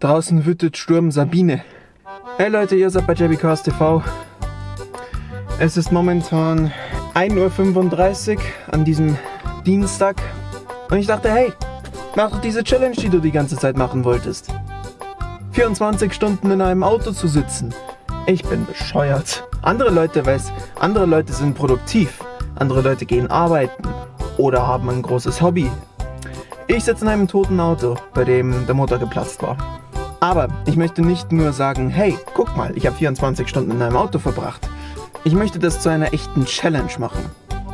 Draußen wütet Sturm Sabine. Hey Leute, ihr seid bei JBCast TV. Es ist momentan 1.35 Uhr an diesem Dienstag. Und ich dachte, hey, mach doch diese Challenge, die du die ganze Zeit machen wolltest. 24 Stunden in einem Auto zu sitzen. Ich bin bescheuert. Andere Leute, weiß, andere Leute sind produktiv. Andere Leute gehen arbeiten oder haben ein großes Hobby. Ich sitze in einem toten Auto, bei dem der Motor geplatzt war. Aber ich möchte nicht nur sagen, hey, guck mal, ich habe 24 Stunden in einem Auto verbracht. Ich möchte das zu einer echten Challenge machen.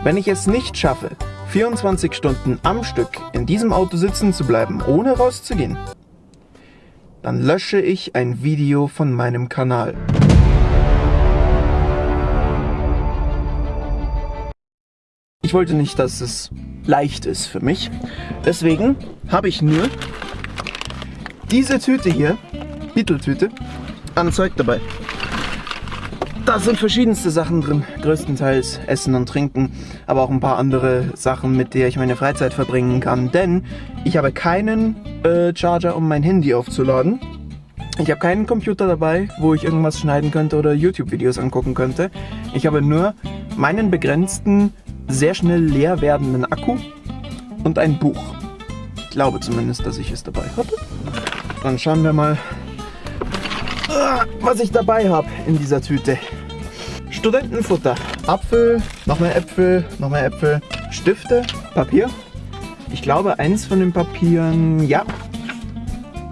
Wenn ich es nicht schaffe, 24 Stunden am Stück in diesem Auto sitzen zu bleiben, ohne rauszugehen, dann lösche ich ein Video von meinem Kanal. Ich wollte nicht, dass es leicht ist für mich. Deswegen habe ich nur diese Tüte hier, Beetle-Tüte, an Zeug dabei. Da sind verschiedenste Sachen drin, größtenteils Essen und Trinken, aber auch ein paar andere Sachen, mit der ich meine Freizeit verbringen kann. Denn ich habe keinen äh, Charger, um mein Handy aufzuladen. Ich habe keinen Computer dabei, wo ich irgendwas schneiden könnte oder YouTube-Videos angucken könnte. Ich habe nur meinen begrenzten, sehr schnell leer werdenden Akku und ein Buch. Ich glaube zumindest, dass ich es dabei habe. Dann schauen wir mal, was ich dabei habe in dieser Tüte. Studentenfutter, Apfel, noch mehr Äpfel, noch mehr Äpfel, Stifte, Papier. Ich glaube, eins von den Papieren, ja,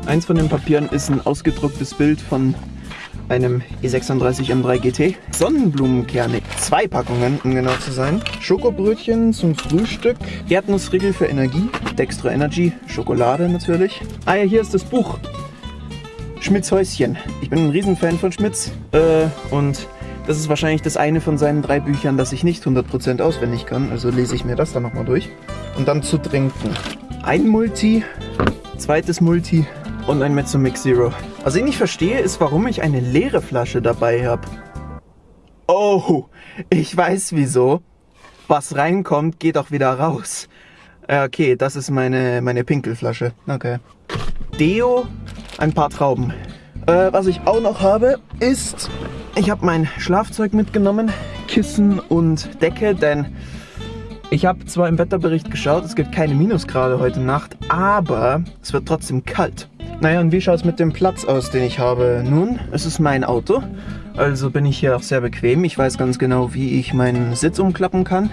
eins von den Papieren ist ein ausgedrucktes Bild von einem E36 M3 GT. Sonnenblumenkerne, zwei Packungen, um genau zu sein. Schokobrötchen zum Frühstück, Erdnussriegel für Energie, Dextro Energy, Schokolade natürlich. Ah ja, hier ist das Buch. Schmitz Häuschen. Ich bin ein Riesenfan von Schmitz äh, und das ist wahrscheinlich das eine von seinen drei Büchern, das ich nicht 100% auswendig kann. Also lese ich mir das dann nochmal durch. Und dann zu trinken. Ein Multi, zweites Multi und ein Mezzo Mix Zero. Was ich nicht verstehe, ist, warum ich eine leere Flasche dabei habe. Oh, ich weiß wieso. Was reinkommt, geht auch wieder raus. Okay, das ist meine, meine Pinkelflasche. Okay. Deo, ein paar Trauben. Äh, was ich auch noch habe, ist, ich habe mein Schlafzeug mitgenommen, Kissen und Decke, denn ich habe zwar im Wetterbericht geschaut, es gibt keine Minusgrade heute Nacht, aber es wird trotzdem kalt. Naja, und wie schaut es mit dem Platz aus, den ich habe? Nun, es ist mein Auto, also bin ich hier auch sehr bequem. Ich weiß ganz genau, wie ich meinen Sitz umklappen kann.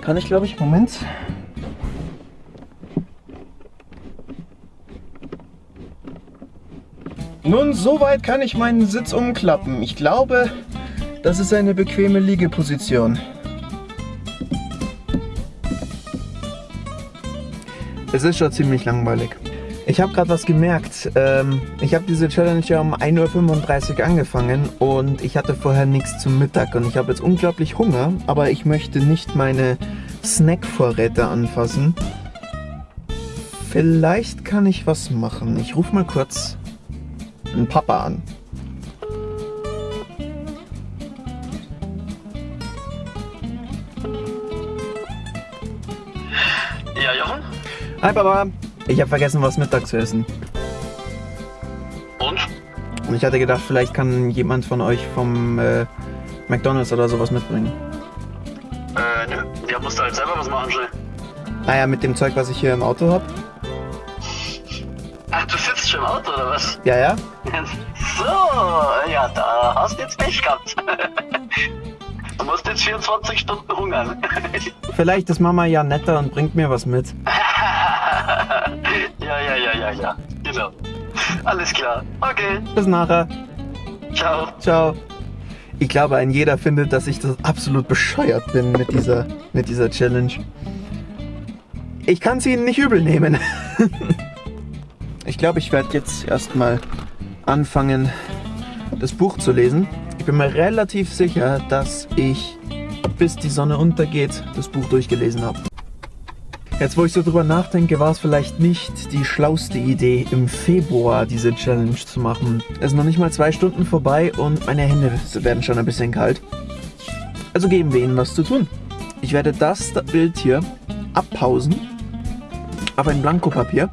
Kann ich, glaube ich, Moment. Nun, soweit kann ich meinen Sitz umklappen. Ich glaube, das ist eine bequeme Liegeposition. Es ist schon ziemlich langweilig. Ich habe gerade was gemerkt. Ähm, ich habe diese Challenge ja um 1.35 Uhr angefangen und ich hatte vorher nichts zum Mittag und ich habe jetzt unglaublich Hunger, aber ich möchte nicht meine Snackvorräte anfassen. Vielleicht kann ich was machen. Ich rufe mal kurz einen Papa an. Ja, Jochen? Hi Papa, ich habe vergessen, was Mittag zu essen. Und? Und ich hatte gedacht, vielleicht kann jemand von euch vom äh, McDonalds oder sowas mitbringen. Äh, nö. Ja, musst du halt selber was machen, schnell. Naja, mit dem Zeug, was ich hier im Auto habe. Ach, du sitzt schon im Auto, oder was? Ja, ja. So, ja, da hast du jetzt Pech gehabt. Du musst jetzt 24 Stunden hungern. Vielleicht ist Mama ja netter und bringt mir was mit. Ja, ja. Genau. Alles klar. Okay. Bis nachher. Ciao. Ciao. Ich glaube, ein jeder findet, dass ich das absolut bescheuert bin mit dieser, mit dieser Challenge. Ich kann es ihnen nicht übel nehmen. ich glaube, ich werde jetzt erstmal anfangen, das Buch zu lesen. Ich bin mir relativ sicher, dass ich bis die Sonne untergeht das Buch durchgelesen habe. Jetzt, wo ich so drüber nachdenke, war es vielleicht nicht die schlauste Idee, im Februar diese Challenge zu machen. Es sind noch nicht mal zwei Stunden vorbei und meine Hände werden schon ein bisschen kalt. Also geben wir ihnen was zu tun. Ich werde das Bild hier abpausen auf ein Blankopapier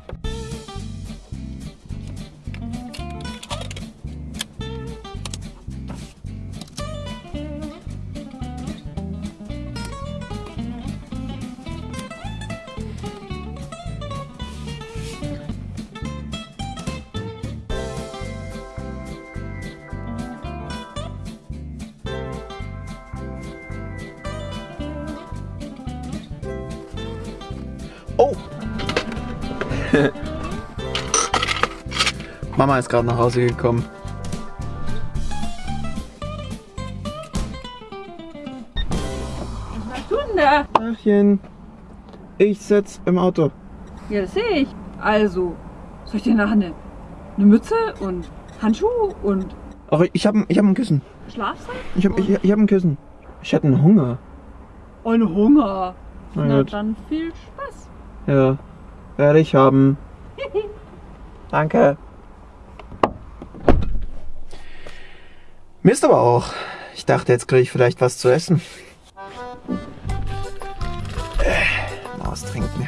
Mama ist gerade nach Hause gekommen. Was machst du denn da? Tachchen, ich sitz im Auto. Ja, das sehe ich. Also, soll ich dir nachher eine, eine Mütze und Handschuhe und Ach, ich hab, ich hab ein Kissen. Schlafsack? Ich hab, ich, ich hab ein Kissen. Ich hatte einen Hunger. Und Hunger. Na Na dann viel Spaß. Ja, werde ich haben. Danke. Mist aber auch. Ich dachte, jetzt kriege ich vielleicht was zu essen. Äh, mal was trinken.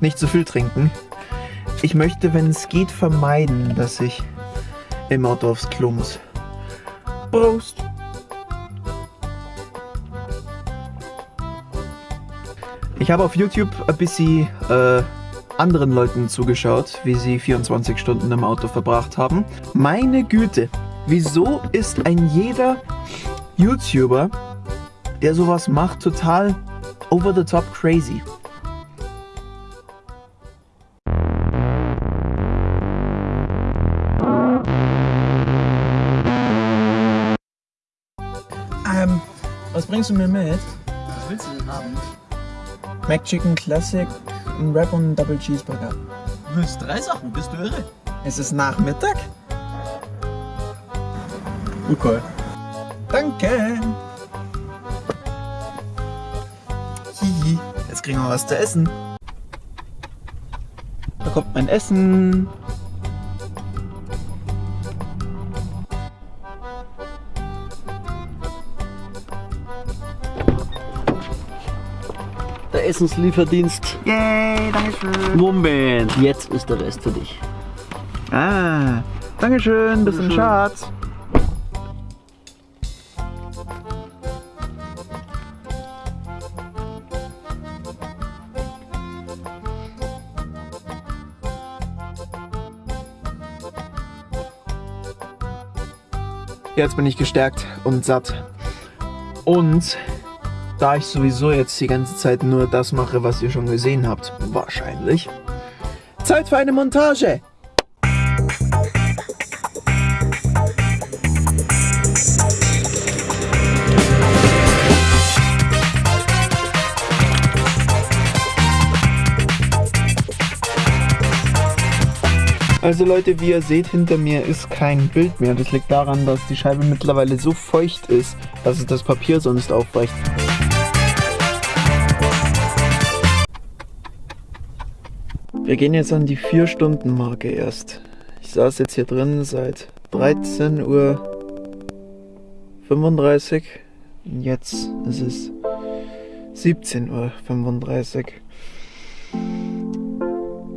Nicht zu viel trinken. Ich möchte, wenn es geht, vermeiden, dass ich im Auto aufs Klo muss. Prost! Ich habe auf YouTube ein bisschen äh, anderen Leuten zugeschaut, wie sie 24 Stunden im Auto verbracht haben. Meine Güte, wieso ist ein jeder YouTuber, der sowas macht, total over the top crazy? Ähm, was bringst du mir mit? Was willst du denn haben? McChicken Classic, ein Wrap und ein Double Cheeseburger. Du willst drei Sachen, bist du irre? Es ist Nachmittag. Okay. Danke. Hihi, jetzt kriegen wir was zu essen. Da kommt mein Essen. Der Essenslieferdienst. Yay, Dankeschön. Moment, jetzt ist der Rest für dich. Ah, Dankeschön, das ist ein. Schatz. Jetzt bin ich gestärkt und satt. Und da ich sowieso jetzt die ganze Zeit nur das mache, was ihr schon gesehen habt, wahrscheinlich, Zeit für eine Montage. Also Leute, wie ihr seht, hinter mir ist kein Bild mehr. Das liegt daran, dass die Scheibe mittlerweile so feucht ist, dass es das Papier sonst aufweicht. Wir gehen jetzt an die 4-Stunden-Marke erst. Ich saß jetzt hier drin seit 13 Uhr 35. Und jetzt ist es 17 Uhr 35.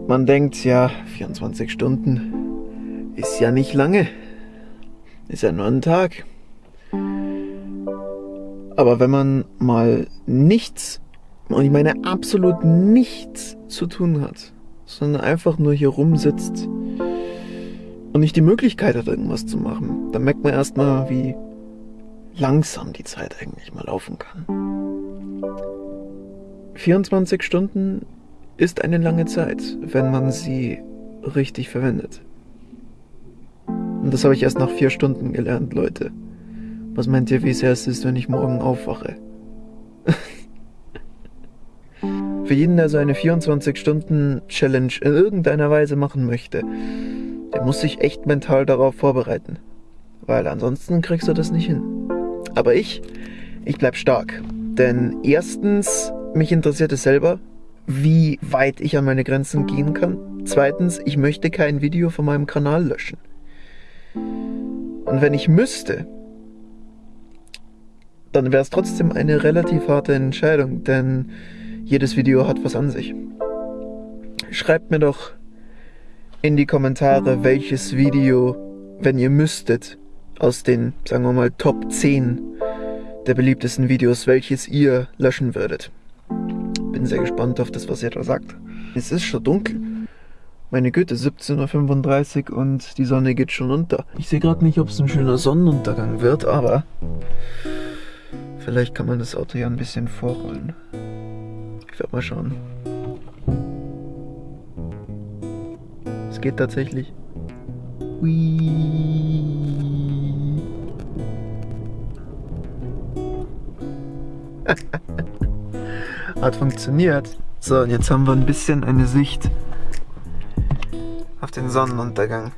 Man denkt ja, 24 Stunden ist ja nicht lange. Ist ja nur ein Tag. Aber wenn man mal nichts, und ich meine absolut nichts zu tun hat, sondern einfach nur hier rumsitzt und nicht die Möglichkeit hat, irgendwas zu machen, dann merkt man erstmal, wie langsam die Zeit eigentlich mal laufen kann. 24 Stunden ist eine lange Zeit, wenn man sie richtig verwendet. Und das habe ich erst nach vier Stunden gelernt, Leute. Was meint ihr, wie sehr es ist, wenn ich morgen aufwache? Für jeden, der so eine 24-Stunden-Challenge in irgendeiner Weise machen möchte, der muss sich echt mental darauf vorbereiten. Weil ansonsten kriegst du das nicht hin. Aber ich, ich bleib stark. Denn erstens, mich interessiert es selber, wie weit ich an meine Grenzen gehen kann. Zweitens, ich möchte kein Video von meinem Kanal löschen. Und wenn ich müsste, dann wäre es trotzdem eine relativ harte Entscheidung, denn jedes Video hat was an sich. Schreibt mir doch in die Kommentare, welches Video, wenn ihr müsstet, aus den, sagen wir mal, Top 10 der beliebtesten Videos, welches ihr löschen würdet. Bin sehr gespannt auf das, was ihr da sagt. Es ist schon dunkel. Meine Güte, 17.35 Uhr und die Sonne geht schon unter. Ich sehe gerade nicht, ob es ein schöner Sonnenuntergang wird, aber vielleicht kann man das Auto ja ein bisschen vorrollen. Ich werde mal schauen. geht tatsächlich. Hui. Hat funktioniert. So, und jetzt haben wir ein bisschen eine Sicht auf den Sonnenuntergang.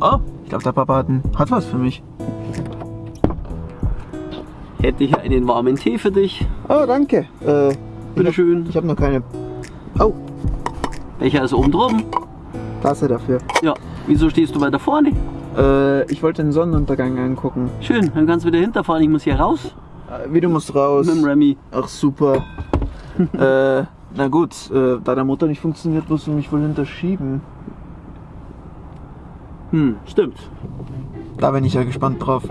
Oh, ich glaube, der Papa hat, ein, hat was für mich. Hätte ich einen warmen Tee für dich. Oh, danke. Äh, Bitteschön. ich habe noch keine oh, Welcher ist oben drum? Tasse dafür. Ja. Wieso stehst du weiter vorne? Äh, ich wollte den Sonnenuntergang angucken. Schön, dann kannst du wieder hinterfahren. Ich muss hier raus. Äh, wie du musst raus. Mit dem Remy. Ach super. äh, na gut, äh, da der Motor nicht funktioniert, musst du mich wohl hinterschieben. Hm, stimmt. Da bin ich ja gespannt drauf.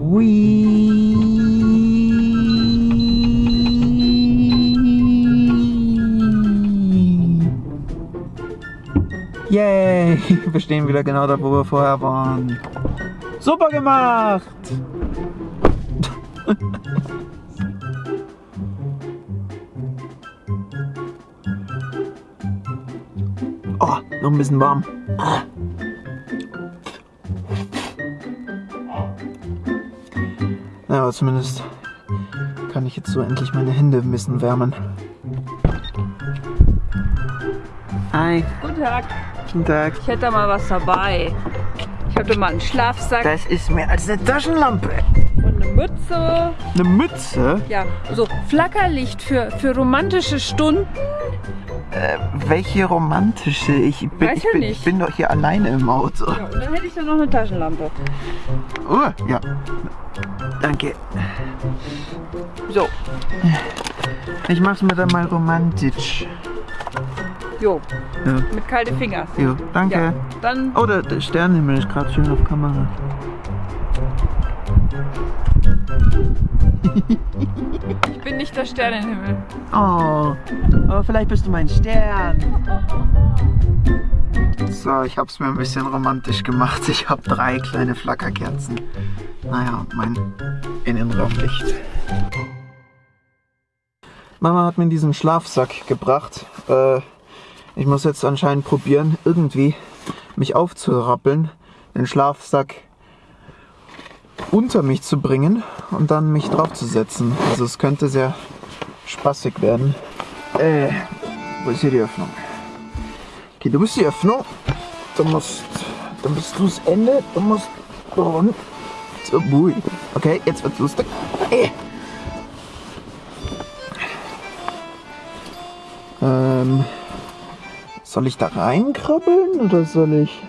Hui. Yay! Wir stehen wieder genau da, wo wir vorher waren. Super gemacht! Oh, noch ein bisschen warm. Ja, aber zumindest kann ich jetzt so endlich meine Hände ein bisschen wärmen. Hi, Guten Tag. Guten Tag. Ich hätte da mal was dabei. Ich habe da mal einen Schlafsack Das ist mehr als eine Taschenlampe. und eine Mütze. Eine Mütze? Ja, so Flackerlicht für, für romantische Stunden. Äh, welche romantische? Ich bin, Weiß ich, ja bin, nicht. ich bin doch hier alleine im Auto. Ja, und dann hätte ich da noch eine Taschenlampe. Oh, ja. Danke. So, Ich mach's mir dann mal romantisch. Jo, Ja, mit kalte Finger. jo, danke. Ja, dann Oh, der, der Sternenhimmel ist gerade schön auf Kamera. ich bin nicht der Sternenhimmel. Oh, aber vielleicht bist du mein Stern. So, ich hab's mir ein bisschen romantisch gemacht. Ich habe drei kleine Flackerkerzen. Naja, mein Innenraumlicht. Mama hat mir diesen Schlafsack gebracht. Äh, ich muss jetzt anscheinend probieren, irgendwie mich aufzurappeln, den Schlafsack unter mich zu bringen und dann mich draufzusetzen. Also es könnte sehr spaßig werden. Äh, wo ist hier die Öffnung? Okay, du bist die Öffnung. Du musst, dann bist du das Ende. Du musst rund. So, bui. Okay, jetzt wird's lustig. Äh. Ähm, soll ich da reinkrabbeln oder soll ich?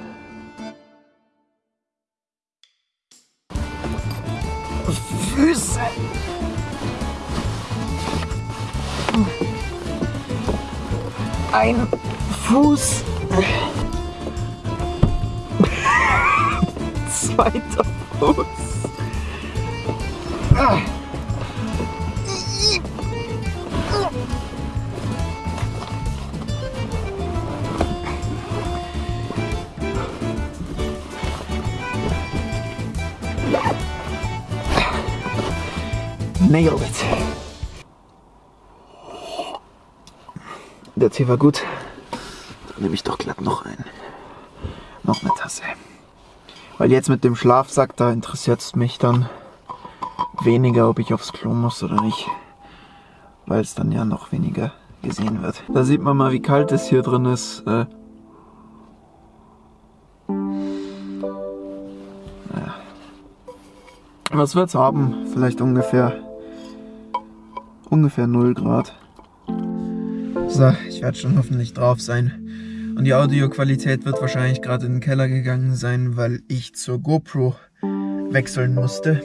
Füße. Ein Fuß. Zweiter Fuß. It. Der Tee war gut. Dann nehme ich doch glatt noch ein. Noch eine Tasse. Weil jetzt mit dem Schlafsack, da interessiert es mich dann weniger, ob ich aufs Klo muss oder nicht. Weil es dann ja noch weniger gesehen wird. Da sieht man mal, wie kalt es hier drin ist. Äh. Was wird's haben? Vielleicht ungefähr ungefähr 0 Grad. So, ich werde schon hoffentlich drauf sein. Und die Audioqualität wird wahrscheinlich gerade in den Keller gegangen sein, weil ich zur GoPro wechseln musste.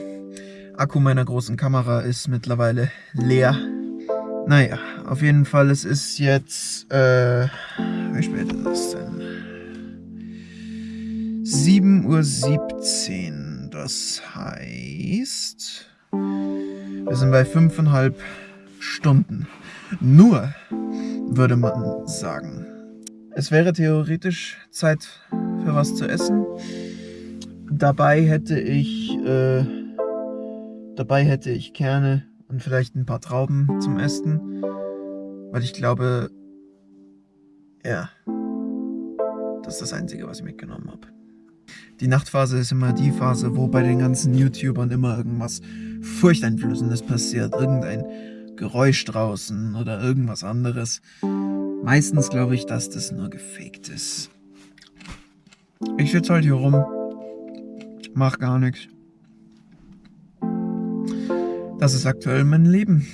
Akku meiner großen Kamera ist mittlerweile leer. Naja, auf jeden Fall, es ist jetzt, äh, wie spät ist es denn? 7.17 Uhr, das heißt, wir sind bei fünfeinhalb Stunden. Nur, würde man sagen. Es wäre theoretisch Zeit für was zu essen. Dabei hätte ich, äh, dabei hätte ich Kerne und vielleicht ein paar Trauben zum Essen, weil ich glaube, ja, das ist das Einzige, was ich mitgenommen habe. Die Nachtphase ist immer die Phase, wo bei den ganzen YouTubern immer irgendwas Furchteinflößendes passiert. Irgendein Geräusch draußen oder irgendwas anderes. Meistens glaube ich, dass das nur gefaked ist. Ich sitze halt hier rum, mach gar nichts. Das ist aktuell mein Leben.